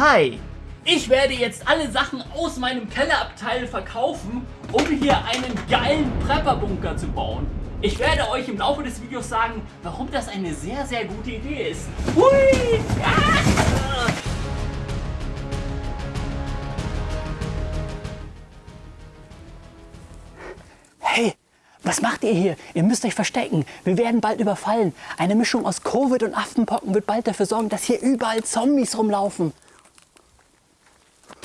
Hi! Ich werde jetzt alle Sachen aus meinem Kellerabteil verkaufen, um hier einen geilen Prepper-Bunker zu bauen. Ich werde euch im Laufe des Videos sagen, warum das eine sehr, sehr gute Idee ist. Hui! Ah! Hey, was macht ihr hier? Ihr müsst euch verstecken. Wir werden bald überfallen. Eine Mischung aus Covid und Affenpocken wird bald dafür sorgen, dass hier überall Zombies rumlaufen.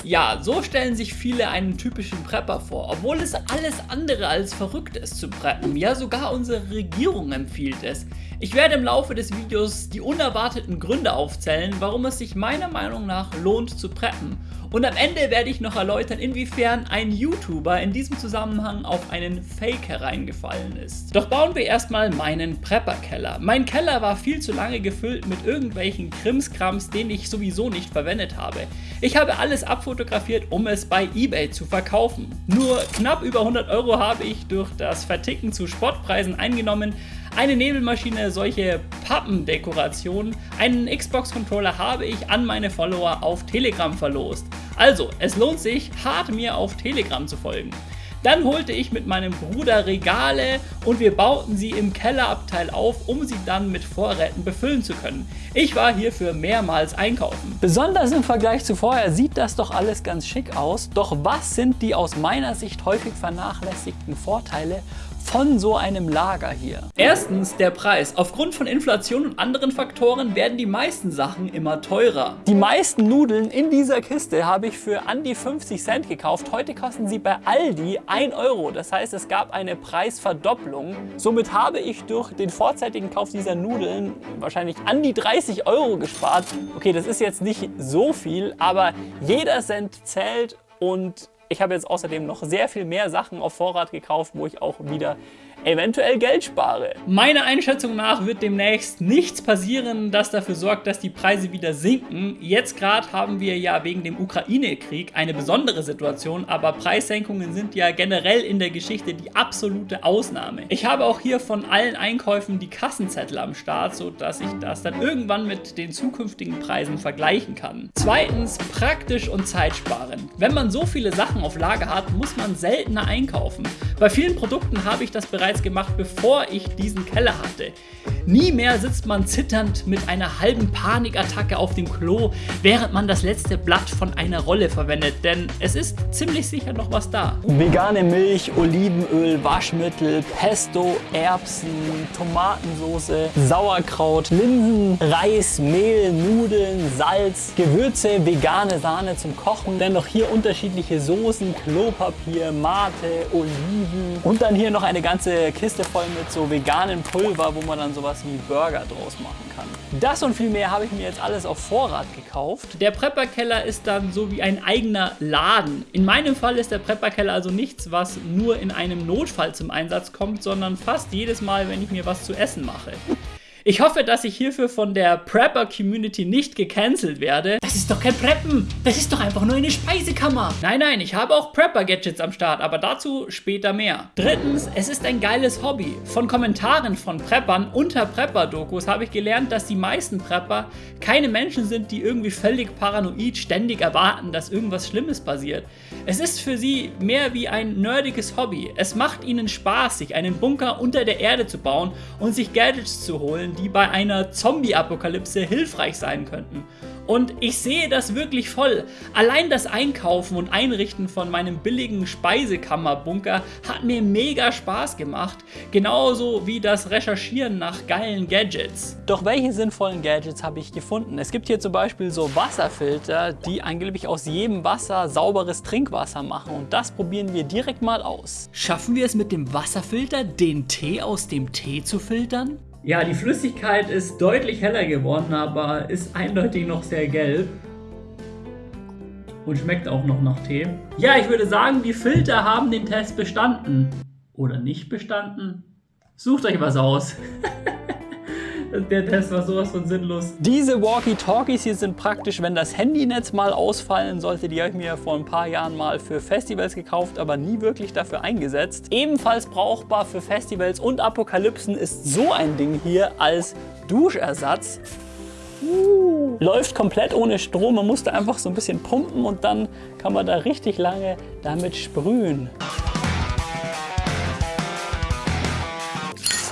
Ja, so stellen sich viele einen typischen Prepper vor, obwohl es alles andere als verrückt ist zu preppen. Ja, sogar unsere Regierung empfiehlt es. Ich werde im Laufe des Videos die unerwarteten Gründe aufzählen, warum es sich meiner Meinung nach lohnt zu preppen. Und am Ende werde ich noch erläutern, inwiefern ein YouTuber in diesem Zusammenhang auf einen Fake hereingefallen ist. Doch bauen wir erstmal meinen Prepper-Keller. Mein Keller war viel zu lange gefüllt mit irgendwelchen Krimskrams, den ich sowieso nicht verwendet habe. Ich habe alles abfotografiert, um es bei Ebay zu verkaufen. Nur knapp über 100 Euro habe ich durch das Verticken zu Spottpreisen eingenommen, eine Nebelmaschine, solche Pappendekorationen, einen Xbox-Controller habe ich an meine Follower auf Telegram verlost. Also, es lohnt sich, hart mir auf Telegram zu folgen. Dann holte ich mit meinem Bruder Regale und wir bauten sie im Kellerabteil auf, um sie dann mit Vorräten befüllen zu können. Ich war hierfür mehrmals einkaufen. Besonders im Vergleich zu vorher sieht das doch alles ganz schick aus. Doch was sind die aus meiner Sicht häufig vernachlässigten Vorteile von so einem Lager hier? Erstens der Preis. Aufgrund von Inflation und anderen Faktoren werden die meisten Sachen immer teurer. Die meisten Nudeln in dieser Kiste habe ich für an die 50 Cent gekauft. Heute kosten sie bei Aldi 1 Euro. Das heißt, es gab eine Preisverdopplung. Somit habe ich durch den vorzeitigen Kauf dieser Nudeln wahrscheinlich an die 30 Euro gespart. Okay, das ist jetzt nicht so viel, aber jeder Cent zählt und ich habe jetzt außerdem noch sehr viel mehr Sachen auf Vorrat gekauft, wo ich auch wieder eventuell Geld spare. Meiner Einschätzung nach wird demnächst nichts passieren, das dafür sorgt, dass die Preise wieder sinken. Jetzt gerade haben wir ja wegen dem Ukraine-Krieg eine besondere Situation, aber Preissenkungen sind ja generell in der Geschichte die absolute Ausnahme. Ich habe auch hier von allen Einkäufen die Kassenzettel am Start, sodass ich das dann irgendwann mit den zukünftigen Preisen vergleichen kann. Zweitens, praktisch und zeitsparend. Wenn man so viele Sachen auf Lager hat, muss man seltener einkaufen. Bei vielen Produkten habe ich das bereits bereits gemacht, bevor ich diesen Keller hatte. Nie mehr sitzt man zitternd mit einer halben Panikattacke auf dem Klo, während man das letzte Blatt von einer Rolle verwendet, denn es ist ziemlich sicher noch was da. Vegane Milch, Olivenöl, Waschmittel, Pesto, Erbsen, Tomatensauce, Sauerkraut, Linsen, Reis, Mehl, Nudeln, Salz, Gewürze, vegane Sahne zum Kochen, dann noch hier unterschiedliche Soßen, Klopapier, Mate, Oliven und dann hier noch eine ganze Kiste voll mit so veganen Pulver, wo man dann sowas wie Burger draus machen kann. Das und viel mehr habe ich mir jetzt alles auf Vorrat gekauft. Der Prepper-Keller ist dann so wie ein eigener Laden. In meinem Fall ist der Prepper-Keller also nichts, was nur in einem Notfall zum Einsatz kommt, sondern fast jedes Mal, wenn ich mir was zu essen mache. Ich hoffe, dass ich hierfür von der Prepper-Community nicht gecancelt werde. Das ist doch kein Preppen. Das ist doch einfach nur eine Speisekammer. Nein, nein, ich habe auch Prepper-Gadgets am Start, aber dazu später mehr. Drittens, es ist ein geiles Hobby. Von Kommentaren von Preppern unter Prepper-Dokus habe ich gelernt, dass die meisten Prepper keine Menschen sind, die irgendwie völlig paranoid ständig erwarten, dass irgendwas Schlimmes passiert. Es ist für sie mehr wie ein nerdiges Hobby. Es macht ihnen Spaß, sich einen Bunker unter der Erde zu bauen und sich Gadgets zu holen, die bei einer Zombie-Apokalypse hilfreich sein könnten. Und ich sehe das wirklich voll. Allein das Einkaufen und Einrichten von meinem billigen Speisekammerbunker hat mir mega Spaß gemacht. Genauso wie das Recherchieren nach geilen Gadgets. Doch welche sinnvollen Gadgets habe ich gefunden? Es gibt hier zum Beispiel so Wasserfilter, die angeblich aus jedem Wasser sauberes Trinkwasser machen. Und das probieren wir direkt mal aus. Schaffen wir es mit dem Wasserfilter, den Tee aus dem Tee zu filtern? Ja, die Flüssigkeit ist deutlich heller geworden, aber ist eindeutig noch sehr gelb. Und schmeckt auch noch nach Tee. Ja, ich würde sagen, die Filter haben den Test bestanden. Oder nicht bestanden? Sucht euch was aus. Der Test war sowas von sinnlos. Diese Walkie-Talkies hier sind praktisch, wenn das Handynetz mal ausfallen sollte. Die habe ich mir vor ein paar Jahren mal für Festivals gekauft, aber nie wirklich dafür eingesetzt. Ebenfalls brauchbar für Festivals und Apokalypsen ist so ein Ding hier als Duschersatz. Uh, läuft komplett ohne Strom. Man musste einfach so ein bisschen pumpen und dann kann man da richtig lange damit sprühen.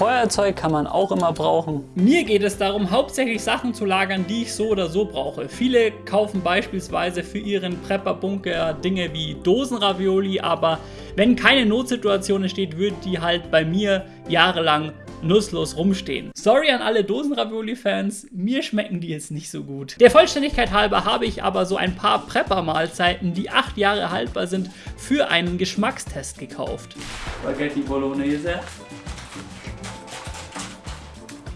Feuerzeug kann man auch immer brauchen. Mir geht es darum, hauptsächlich Sachen zu lagern, die ich so oder so brauche. Viele kaufen beispielsweise für ihren Prepper-Bunker Dinge wie Dosenravioli, aber wenn keine Notsituation entsteht, würde die halt bei mir jahrelang nutzlos rumstehen. Sorry an alle Dosenravioli-Fans, mir schmecken die jetzt nicht so gut. Der Vollständigkeit halber habe ich aber so ein paar Prepper-Mahlzeiten, die acht Jahre haltbar sind, für einen Geschmackstest gekauft. Spaghetti Bolognese,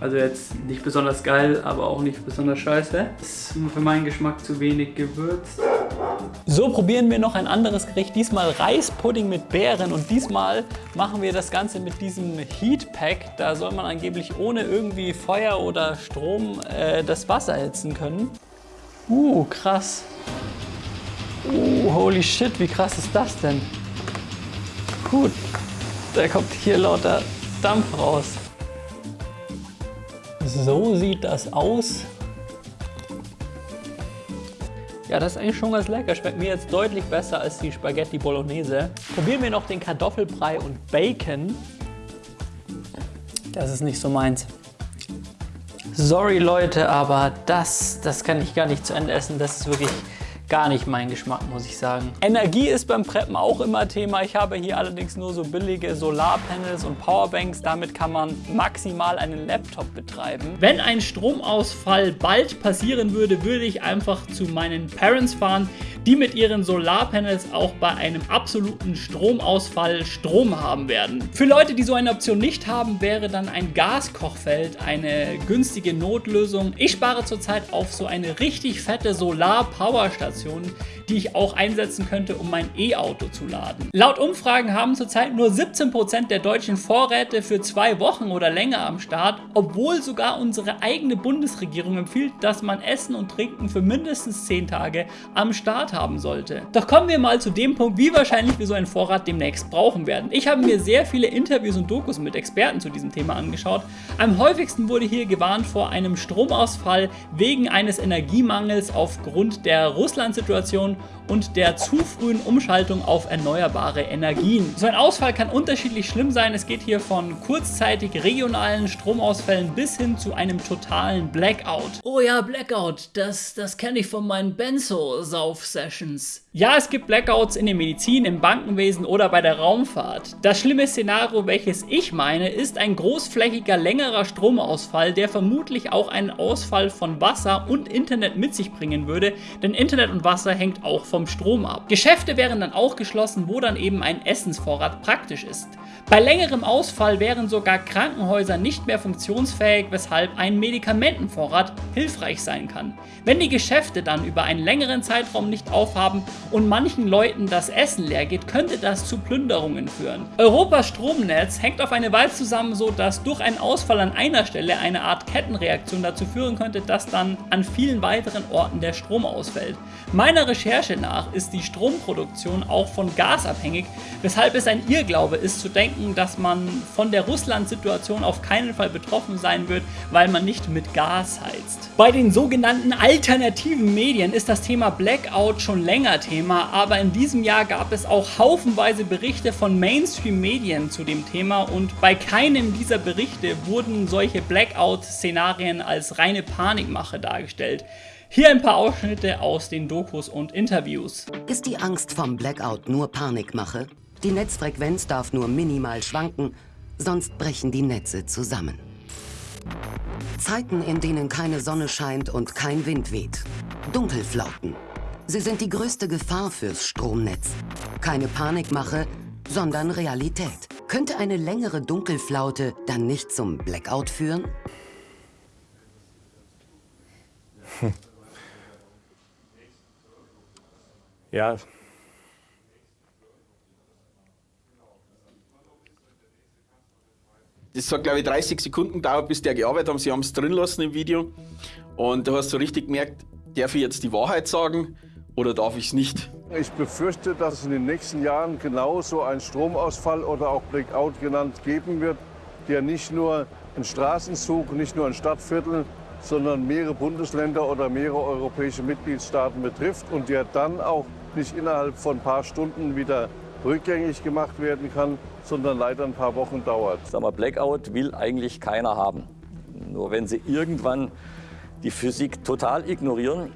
also jetzt nicht besonders geil, aber auch nicht besonders scheiße. Ist für meinen Geschmack zu wenig gewürzt. So probieren wir noch ein anderes Gericht, diesmal Reispudding mit Beeren und diesmal machen wir das Ganze mit diesem Heatpack. Da soll man angeblich ohne irgendwie Feuer oder Strom äh, das Wasser erhitzen können. Uh, krass. Uh, holy shit, wie krass ist das denn? Gut, da kommt hier lauter Dampf raus. So sieht das aus. Ja, das ist eigentlich schon ganz lecker. Schmeckt mir jetzt deutlich besser als die Spaghetti Bolognese. Probieren wir noch den Kartoffelbrei und Bacon. Das ist nicht so meins. Sorry Leute, aber das, das kann ich gar nicht zu Ende essen. Das ist wirklich gar nicht mein Geschmack, muss ich sagen. Energie ist beim Preppen auch immer Thema. Ich habe hier allerdings nur so billige Solarpanels und Powerbanks. Damit kann man maximal einen Laptop betreiben. Wenn ein Stromausfall bald passieren würde, würde ich einfach zu meinen Parents fahren, die mit ihren Solarpanels auch bei einem absoluten Stromausfall Strom haben werden. Für Leute, die so eine Option nicht haben, wäre dann ein Gaskochfeld eine günstige Notlösung. Ich spare zurzeit auf so eine richtig fette Solar-Powerstation, Informationen die ich auch einsetzen könnte, um mein E-Auto zu laden. Laut Umfragen haben zurzeit nur 17% der deutschen Vorräte für zwei Wochen oder länger am Start, obwohl sogar unsere eigene Bundesregierung empfiehlt, dass man Essen und Trinken für mindestens 10 Tage am Start haben sollte. Doch kommen wir mal zu dem Punkt, wie wahrscheinlich wir so einen Vorrat demnächst brauchen werden. Ich habe mir sehr viele Interviews und Dokus mit Experten zu diesem Thema angeschaut. Am häufigsten wurde hier gewarnt vor einem Stromausfall wegen eines Energiemangels aufgrund der Russland-Situation und der zu frühen Umschaltung auf erneuerbare Energien. So ein Ausfall kann unterschiedlich schlimm sein. Es geht hier von kurzzeitig regionalen Stromausfällen bis hin zu einem totalen Blackout. Oh ja, Blackout, das, das kenne ich von meinen Benzo-Sauf-Sessions. Ja, es gibt Blackouts in der Medizin, im Bankenwesen oder bei der Raumfahrt. Das schlimme Szenario, welches ich meine, ist ein großflächiger, längerer Stromausfall, der vermutlich auch einen Ausfall von Wasser und Internet mit sich bringen würde, denn Internet und Wasser hängt auch vom Strom ab. Geschäfte wären dann auch geschlossen, wo dann eben ein Essensvorrat praktisch ist. Bei längerem Ausfall wären sogar Krankenhäuser nicht mehr funktionsfähig, weshalb ein Medikamentenvorrat hilfreich sein kann. Wenn die Geschäfte dann über einen längeren Zeitraum nicht aufhaben und manchen Leuten das Essen leer geht, könnte das zu Plünderungen führen. Europas Stromnetz hängt auf eine Weise zusammen, so dass durch einen Ausfall an einer Stelle eine Art Kettenreaktion dazu führen könnte, dass dann an vielen weiteren Orten der Strom ausfällt. Meiner Recherche nach ist die Stromproduktion auch von Gas abhängig, weshalb es ein Irrglaube ist zu denken, denken, dass man von der Russland-Situation auf keinen Fall betroffen sein wird, weil man nicht mit Gas heizt. Bei den sogenannten alternativen Medien ist das Thema Blackout schon länger Thema, aber in diesem Jahr gab es auch haufenweise Berichte von Mainstream-Medien zu dem Thema und bei keinem dieser Berichte wurden solche Blackout-Szenarien als reine Panikmache dargestellt. Hier ein paar Ausschnitte aus den Dokus und Interviews. Ist die Angst vom Blackout nur Panikmache? Die Netzfrequenz darf nur minimal schwanken, sonst brechen die Netze zusammen. Zeiten, in denen keine Sonne scheint und kein Wind weht. Dunkelflauten. Sie sind die größte Gefahr fürs Stromnetz. Keine Panikmache, sondern Realität. Könnte eine längere Dunkelflaute dann nicht zum Blackout führen? Hm. Ja, Das hat, glaube ich, 30 Sekunden gedauert, bis der gearbeitet haben. Sie haben es drin lassen im Video. Und da hast du richtig gemerkt, darf ich jetzt die Wahrheit sagen oder darf ich es nicht? Ich befürchte, dass es in den nächsten Jahren genauso einen Stromausfall oder auch Blackout genannt geben wird, der nicht nur in Straßenzug, nicht nur in Stadtvierteln, sondern mehrere Bundesländer oder mehrere europäische Mitgliedstaaten betrifft und der dann auch nicht innerhalb von ein paar Stunden wieder rückgängig gemacht werden kann, sondern leider ein paar Wochen dauert. Sag mal, Blackout will eigentlich keiner haben. Nur wenn sie irgendwann die Physik total ignorieren,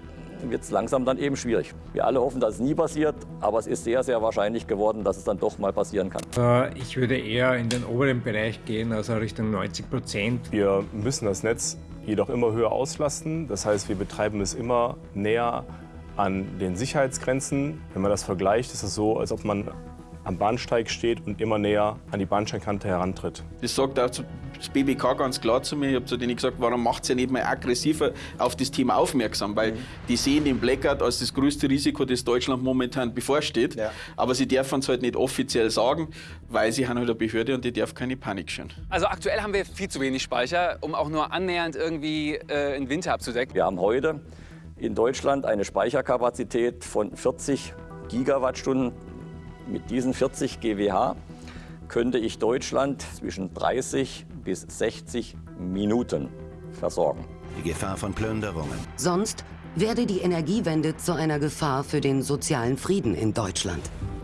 wird es langsam dann eben schwierig. Wir alle hoffen, dass es nie passiert, aber es ist sehr, sehr wahrscheinlich geworden, dass es dann doch mal passieren kann. Äh, ich würde eher in den oberen Bereich gehen, also Richtung 90 Prozent. Wir müssen das Netz jedoch immer höher auslasten. Das heißt, wir betreiben es immer näher an den Sicherheitsgrenzen. Wenn man das vergleicht, ist es so, als ob man am Bahnsteig steht und immer näher an die Bahnsteigkante herantritt. Das sagt auch das BBK ganz klar zu mir. Ich habe zu denen gesagt, warum macht ihr nicht mal aggressiver auf das Thema aufmerksam? Weil mhm. die sehen den Blackout als das größte Risiko, das Deutschland momentan bevorsteht. Ja. Aber sie dürfen es halt nicht offiziell sagen, weil sie haben halt eine Behörde und die darf keine Panik schüren. Also aktuell haben wir viel zu wenig Speicher, um auch nur annähernd irgendwie äh, einen Winter abzudecken. Wir haben heute in Deutschland eine Speicherkapazität von 40 Gigawattstunden mit diesen 40 GWH könnte ich Deutschland zwischen 30 bis 60 Minuten versorgen. Die Gefahr von Plünderungen. Sonst werde die Energiewende zu einer Gefahr für den sozialen Frieden in Deutschland.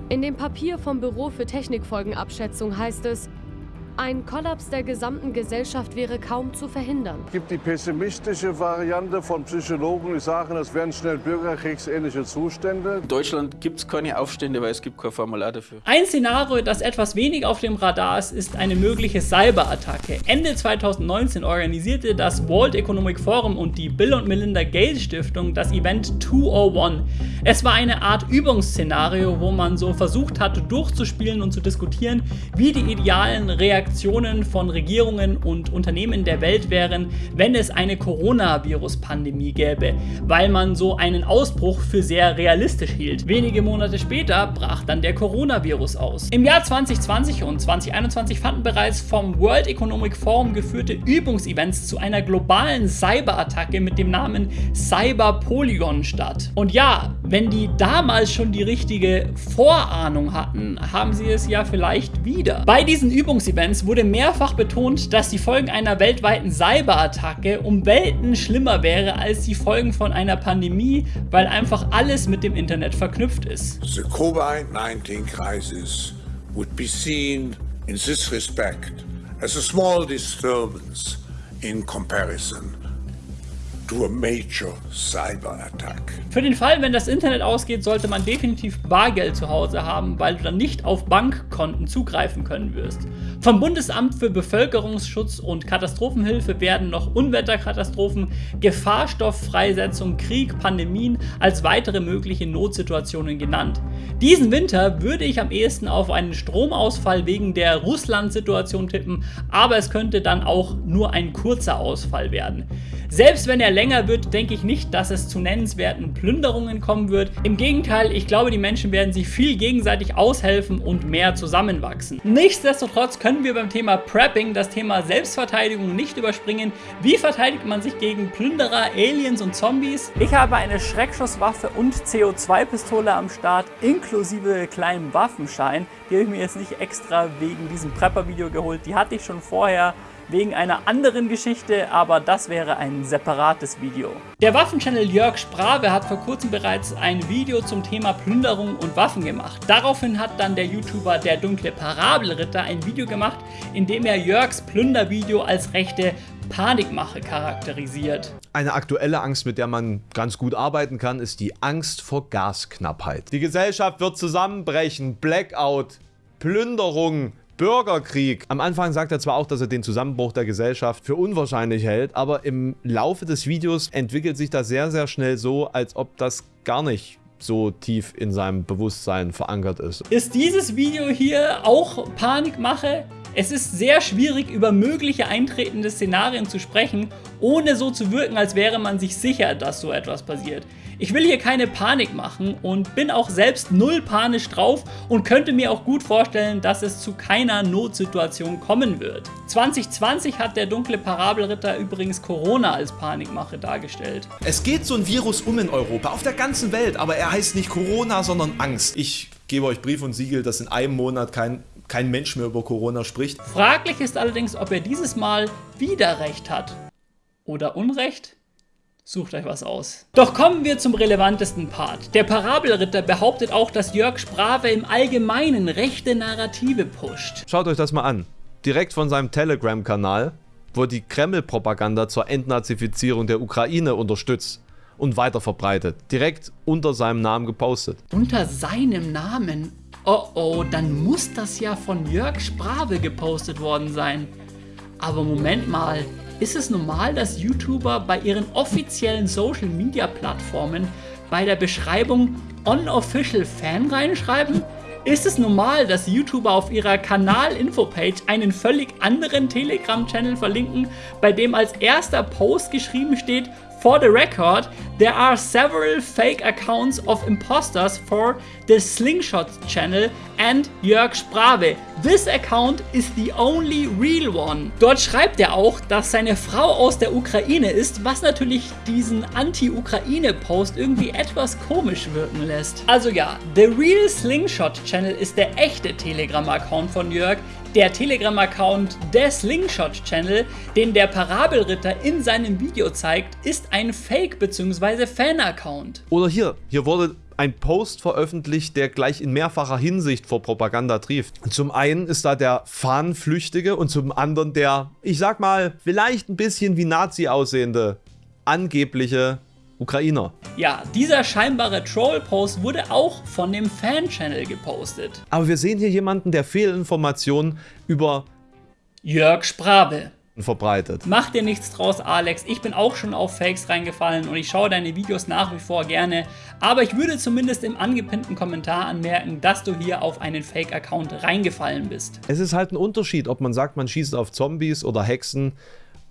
In dem Papier vom Büro für Technikfolgenabschätzung heißt es, ein Kollaps der gesamten Gesellschaft wäre kaum zu verhindern. Es gibt die pessimistische Variante von Psychologen, die sagen, es wären schnell bürgerkriegsähnliche Zustände. In Deutschland gibt es keine Aufstände, weil es gibt kein Formular dafür. Ein Szenario, das etwas wenig auf dem Radar ist, ist eine mögliche Cyberattacke. Ende 2019 organisierte das World Economic Forum und die Bill und Melinda Gates Stiftung das Event 201. Es war eine Art Übungsszenario, wo man so versucht hat, durchzuspielen und zu diskutieren, wie die idealen Reaktionen Reaktionen von Regierungen und Unternehmen der Welt wären, wenn es eine Coronavirus-Pandemie gäbe, weil man so einen Ausbruch für sehr realistisch hielt. Wenige Monate später brach dann der Coronavirus aus. Im Jahr 2020 und 2021 fanden bereits vom World Economic Forum geführte Übungsevents zu einer globalen Cyberattacke mit dem Namen Cyber Polygon statt. Und ja, wenn die damals schon die richtige Vorahnung hatten, haben sie es ja vielleicht wieder. Bei diesen Übungsevents es wurde mehrfach betont, dass die Folgen einer weltweiten Cyberattacke um Welten schlimmer wäre als die Folgen von einer Pandemie, weil einfach alles mit dem Internet verknüpft ist. The COVID-19 crisis would be seen in this respect as a small disturbance in comparison to major cyber attack. Für den Fall, wenn das Internet ausgeht, sollte man definitiv Bargeld zu Hause haben, weil du dann nicht auf Bankkonten zugreifen können wirst. Vom Bundesamt für Bevölkerungsschutz und Katastrophenhilfe werden noch Unwetterkatastrophen, Gefahrstofffreisetzung, Krieg, Pandemien als weitere mögliche Notsituationen genannt. Diesen Winter würde ich am ehesten auf einen Stromausfall wegen der Russland-Situation tippen, aber es könnte dann auch nur ein kurzer Ausfall werden. Selbst wenn er länger wird, denke ich nicht, dass es zu nennenswerten Plünderungen kommen wird. Im Gegenteil, ich glaube, die Menschen werden sich viel gegenseitig aushelfen und mehr zusammenwachsen. Nichtsdestotrotz können wir beim Thema Prepping das Thema Selbstverteidigung nicht überspringen. Wie verteidigt man sich gegen Plünderer, Aliens und Zombies? Ich habe eine Schreckschusswaffe und CO2-Pistole am Start, inklusive kleinem Waffenschein. Die habe ich mir jetzt nicht extra wegen diesem Prepper-Video geholt. Die hatte ich schon vorher wegen einer anderen Geschichte, aber das wäre ein separates Video. Der Waffenchannel Jörg Sprave hat vor kurzem bereits ein Video zum Thema Plünderung und Waffen gemacht. Daraufhin hat dann der YouTuber Der dunkle Parabelritter ein Video gemacht, in dem er Jörgs Plündervideo als rechte Panikmache charakterisiert. Eine aktuelle Angst, mit der man ganz gut arbeiten kann, ist die Angst vor Gasknappheit. Die Gesellschaft wird zusammenbrechen, Blackout, Plünderung, Bürgerkrieg. Am Anfang sagt er zwar auch, dass er den Zusammenbruch der Gesellschaft für unwahrscheinlich hält, aber im Laufe des Videos entwickelt sich das sehr, sehr schnell so, als ob das gar nicht so tief in seinem Bewusstsein verankert ist. Ist dieses Video hier auch Panikmache? Es ist sehr schwierig, über mögliche eintretende Szenarien zu sprechen, ohne so zu wirken, als wäre man sich sicher, dass so etwas passiert. Ich will hier keine Panik machen und bin auch selbst null panisch drauf und könnte mir auch gut vorstellen, dass es zu keiner Notsituation kommen wird. 2020 hat der dunkle Parabelritter übrigens Corona als Panikmache dargestellt. Es geht so ein Virus um in Europa, auf der ganzen Welt, aber er heißt nicht Corona, sondern Angst. Ich gebe euch Brief und Siegel, dass in einem Monat kein kein Mensch mehr über Corona spricht. Fraglich ist allerdings, ob er dieses Mal wieder recht hat. Oder Unrecht? Sucht euch was aus. Doch kommen wir zum relevantesten Part. Der Parabelritter behauptet auch, dass Jörg Sprave im Allgemeinen rechte Narrative pusht. Schaut euch das mal an. Direkt von seinem Telegram-Kanal, wo die Kreml-Propaganda zur Entnazifizierung der Ukraine unterstützt und weiter verbreitet. Direkt unter seinem Namen gepostet. Unter seinem Namen? Oh oh, dann muss das ja von Jörg Sprave gepostet worden sein. Aber Moment mal, ist es normal, dass YouTuber bei ihren offiziellen Social Media Plattformen bei der Beschreibung Unofficial Fan reinschreiben? Ist es normal, dass YouTuber auf ihrer Kanal-Info-Page einen völlig anderen Telegram-Channel verlinken, bei dem als erster Post geschrieben steht For the record, there are several fake accounts of imposters for the Slingshot channel and Jörg Sprave. This account is the only real one. Dort schreibt er auch, dass seine Frau aus der Ukraine ist, was natürlich diesen Anti-Ukraine-Post irgendwie etwas komisch wirken lässt. Also ja, The Real Slingshot Channel ist der echte Telegram-Account von Jörg, der Telegram-Account der Slingshot Channel, den der Parabelritter in seinem Video zeigt, ist ein Fake- bzw. Fan-Account. Oder hier, hier wurde ein Post veröffentlicht, der gleich in mehrfacher Hinsicht vor Propaganda trieft. Zum einen ist da der Fahnenflüchtige und zum anderen der, ich sag mal, vielleicht ein bisschen wie Nazi aussehende, angebliche Ukrainer. Ja, dieser scheinbare Troll-Post wurde auch von dem Fan-Channel gepostet. Aber wir sehen hier jemanden, der Fehlinformationen über Jörg Sprabe verbreitet. Mach dir nichts draus, Alex. Ich bin auch schon auf Fakes reingefallen und ich schaue deine Videos nach wie vor gerne. Aber ich würde zumindest im angepinnten Kommentar anmerken, dass du hier auf einen Fake-Account reingefallen bist. Es ist halt ein Unterschied, ob man sagt, man schießt auf Zombies oder Hexen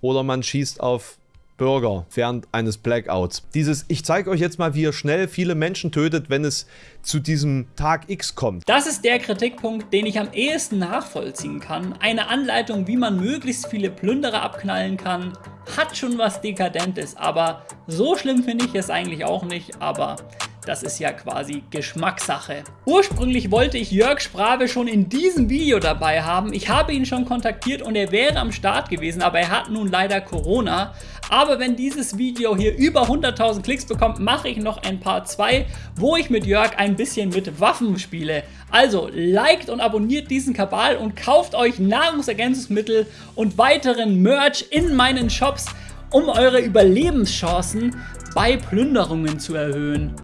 oder man schießt auf Bürger während eines Blackouts. Dieses, ich zeige euch jetzt mal, wie ihr schnell viele Menschen tötet, wenn es zu diesem Tag X kommt. Das ist der Kritikpunkt, den ich am ehesten nachvollziehen kann. Eine Anleitung, wie man möglichst viele Plünderer abknallen kann, hat schon was Dekadentes, aber so schlimm finde ich es eigentlich auch nicht, aber das ist ja quasi Geschmackssache. Ursprünglich wollte ich Jörg Sprave schon in diesem Video dabei haben. Ich habe ihn schon kontaktiert und er wäre am Start gewesen, aber er hat nun leider Corona. Aber wenn dieses Video hier über 100.000 Klicks bekommt, mache ich noch ein Part 2, wo ich mit Jörg ein bisschen mit Waffen spiele. Also liked und abonniert diesen Kabal und kauft euch Nahrungsergänzungsmittel und weiteren Merch in meinen Shops, um eure Überlebenschancen bei Plünderungen zu erhöhen.